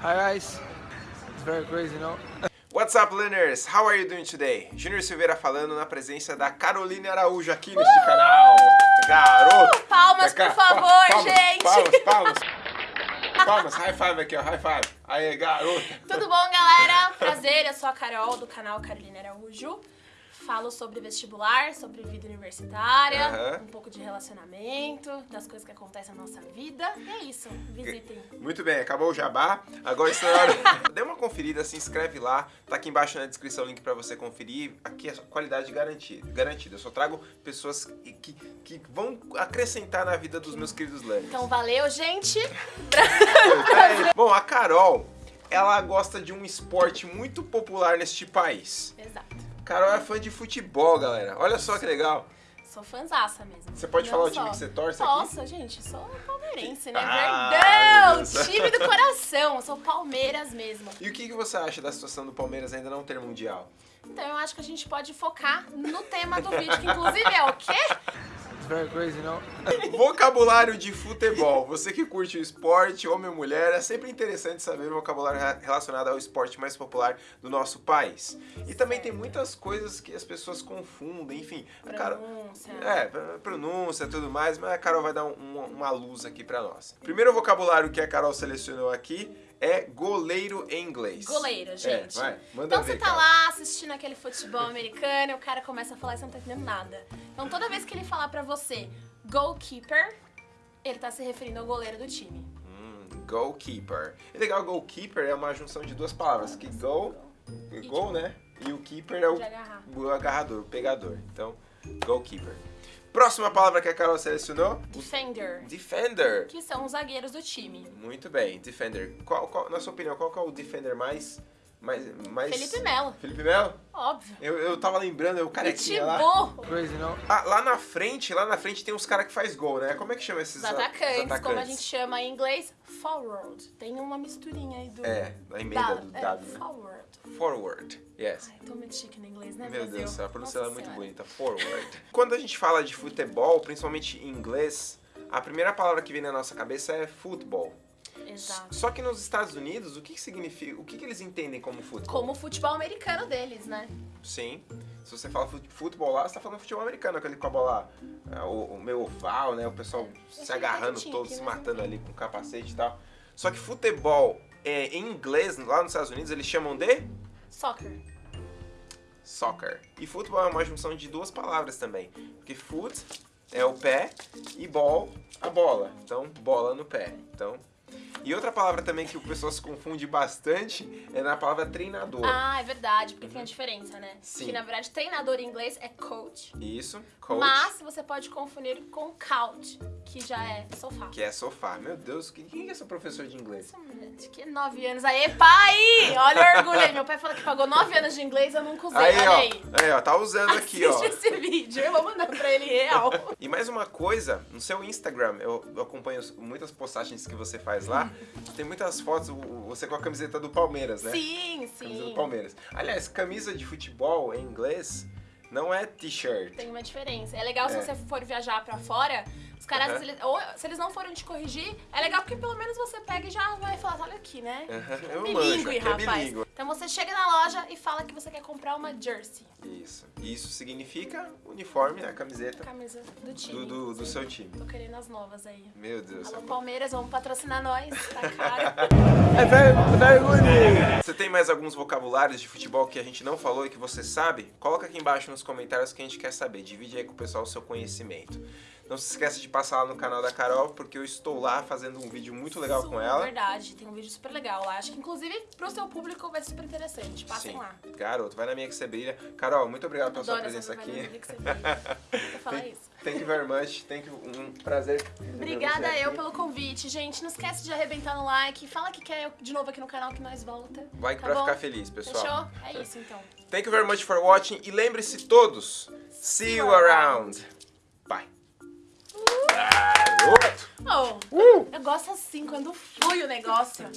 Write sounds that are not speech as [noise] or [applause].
Hi guys, it's very crazy, you know? What's up, learners? How are you doing today? Júnior Silveira falando na presença da Caroline Araújo aqui neste canal. Garoto! Palmas, por favor, palmas, gente! Palmas, palmas. [laughs] Palmas, high five aqui, ó, high five. Aê, garota. Tudo bom, galera? Prazer, eu sou a Carol do canal Carolina Araújo. Falo sobre vestibular, sobre vida universitária, Aham. um pouco de relacionamento, das coisas que acontecem na nossa vida. E é isso, visitem. Muito bem, acabou o jabá. Agora está na hora. [laughs] Dê uma conferida, se inscreve lá. Tá aqui embaixo na descrição o link pra você conferir. Aqui é qualidade garantida. garantida. Eu só trago pessoas que, que, que vão acrescentar na vida dos meus queridos learners. Então valeu, gente! [laughs] Bom, a Carol, ela gosta de um esporte muito popular neste país. Exato. Carol é fã de futebol, galera. Olha só que legal. Sou fanzaça mesmo. Você pode Não falar o só. time que você torce aqui? Nossa, gente, sou palmeirense, né? Ah, Verdão! Time do coração, sou Palmeiras mesmo. E o que, que você acha da situação do Palmeiras ainda não ter mundial? Então eu acho que a gente pode focar no tema do vídeo, que inclusive é o quê? Very crazy, know? Vocabulário de futebol. Você que curte o esporte, homem ou mulher, é sempre interessante saber o vocabulário re- relacionado ao esporte mais popular do nosso país. E também tem muitas coisas que as pessoas confundem, enfim. a Carol- Pronúncia. É, pr- pronúncia e tudo mais, mas a Carol vai dar um- uma, uma luz aqui pra nós. Primeiro vocabulário que a Carol selecionou aqui é goleiro em inglês. Goleiro, gente. É, vai, manda então ver, você tá Carol. lá assistindo aquele futebol americano e o cara começa a falar e você não tá entendendo nada. Então toda vez que ele falar pra você goalkeeper, ele tá se referindo ao goleiro do time. Hum, goalkeeper. E legal, goalkeeper é uma junção de duas palavras, que go, gol, né? E o keeper é o, o agarrador, o pegador. Então, goalkeeper. Próxima palavra que a Carol selecionou, Defender, defender. que são os zagueiros do time. Muito bem, defender. Qual, qual- na sua opinião, qual que é o defender mais... mais, mais... Felipe Melo, Felipe Melo? óbvio. Eu, eu tava lembrando, eu carequinha lá. Crazy, know? Ah, lá na frente, lá na frente tem uns caras que faz gol, né? Como é que chama esses os a- atacantes, como a gente chama em inglês, forward. Tem uma misturinha aí do... É, a emenda do é, dado, né? forward. Forward, yes. Ai, tô muito chique no inglês, né, Meu Brasil? Deus do céu, a pronúncia é muito Senhora. bonita. Forward. [laughs] Quando a gente fala de futebol, principalmente em inglês, a primeira palavra que vem na nossa cabeça é futebol. Exato. Só que nos Estados Unidos, o que, que significa? O que, que eles entendem como futebol? Como o futebol americano deles, né? Sim. Se você fala fut- futebol lá, você tá falando futebol americano, aquele com a bola, é, o, o meio oval, né? O pessoal se Aquele agarrando retinho todo, se matando ali com capacete e tal. Só que futebol, é, em inglês, lá nos Estados Unidos, eles chamam de Soccer. soccer. E futebol é uma junção de duas palavras também. Porque foot é o pé e ball a bola. Então, bola no pé. Então, e outra palavra também que o pessoal se confunde bastante é na palavra treinador. Ah, é verdade, porque tem a diferença, né? Sim. Que na verdade treinador em inglês é coach, Isso, coach, mas você pode confundir com couch, que já é sofá. que é sofá. Meu Deus, quem, é seu professor de inglês? Gente, que nove anos. Aê, pai! Olha o orgulho aí. Meu pai falou que pagou nove anos de inglês, eu nunca usei. Aí, Olha ó, aí. aí, ó, tá usando aqui, ó. Assiste esse vídeo, eu vou mandar pra ele real. [laughs] E mais uma coisa, no seu Instagram, eu eu acompanho muitas postagens que você faz lá, tem muitas fotos, você com a camiseta do Palmeiras, né? Sim, Camisa do sim. Palmeiras. Aliás, camisa de futebol em inglês não é t-shirt. Tem uma diferença. É legal se É. você for viajar pra fora, os caras, Aham. eles- ou se eles não forem te corrigir, é legal porque pelo menos você pega e já vai falar, olha aqui, né? É Eu bilíngue, manjo, aqui é rapaz. bilíngue. Então você chega na loja e fala que você quer comprar uma jersey, Isso. Isso significa uniforme, a camiseta camisa do time. do, do, do seu time. Tô querendo as novas aí. Meu Deus. Alô, é. Palmeiras, vamos patrocinar nós, tá [laughs] caro. É very good. Você tem mais alguns vocabulários de futebol que a gente não falou e que você sabe? Coloca aqui embaixo nos comentários que a gente quer saber. Divide aí com o pessoal o seu conhecimento. Não se esqueça de passar lá no canal da Carol, porque eu estou lá fazendo um vídeo muito legal com Super ela. Verdade, tem um vídeo super legal lá. Acho que inclusive pro seu público vai ser super interessante. Passem Sim. lá. Garoto, vai na minha que você brilha. Carol, muito obrigado pela sua presença aqui. propaganda que você fez. Vou falar [laughs] isso. Thank you very much. Thank you. Um prazer. Obrigada eu pelo convite, gente. Não esquece de arrebentar no like. Fala que quer de novo aqui no canal que nós volta. Vai tá pra bom? ficar feliz, pessoal. Fechou? É [laughs] isso então. Thank you very much for watching. E lembre-se todos, see you around. Bye. Garoto. Oh, Uh! eu gosto assim, quando flui o negócio.